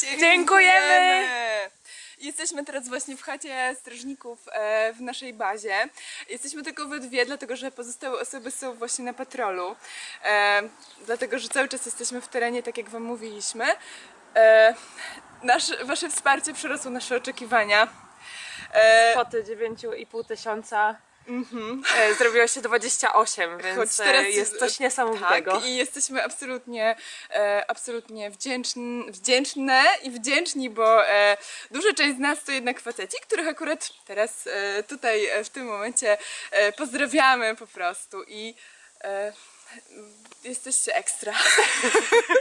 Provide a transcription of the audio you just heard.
Dziękujemy. Dziękujemy! Jesteśmy teraz właśnie w chacie strażników e, w naszej bazie. Jesteśmy tylko we dwie, dlatego że pozostałe osoby są właśnie na patrolu. E, dlatego, że cały czas jesteśmy w terenie, tak jak wam mówiliśmy. E, wasze wsparcie przerosło nasze oczekiwania. Kwoty 9,5 tysiąca e, zrobiło się 28, więc Choć teraz- e, jest coś niesamowitego. Tak, i jesteśmy absolutnie, e, absolutnie wdzięczn, wdzięczne i wdzięczni, bo duża część z nas to jednak faceci, których akurat teraz tutaj w tym momencie pozdrawiamy po prostu i jesteście ekstra.